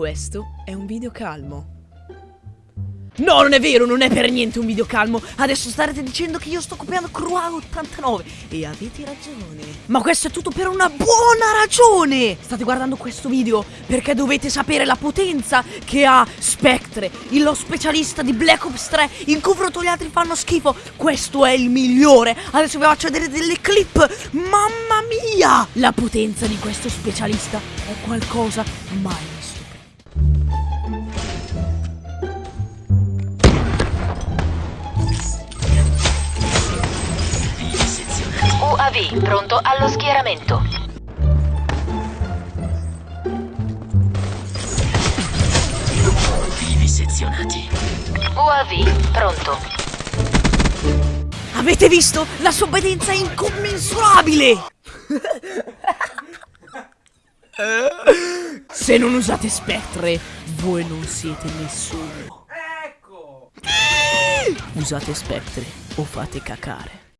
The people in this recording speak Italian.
Questo è un video calmo. No, non è vero, non è per niente un video calmo. Adesso starete dicendo che io sto copiando Crual 89 e avete ragione. Ma questo è tutto per una buona ragione. State guardando questo video perché dovete sapere la potenza che ha Spectre, lo specialista di Black Ops 3. In confronto gli altri fanno schifo. Questo è il migliore. Adesso vi faccio vedere delle clip. Mamma mia! La potenza di questo specialista è qualcosa mai UAV pronto allo schieramento. Vivi sezionati. UAV pronto. Avete visto? La sua obbedienza è incommensurabile! Se non usate Spectre, voi non siete nessuno. Ecco! Usate Spectre o fate cacare.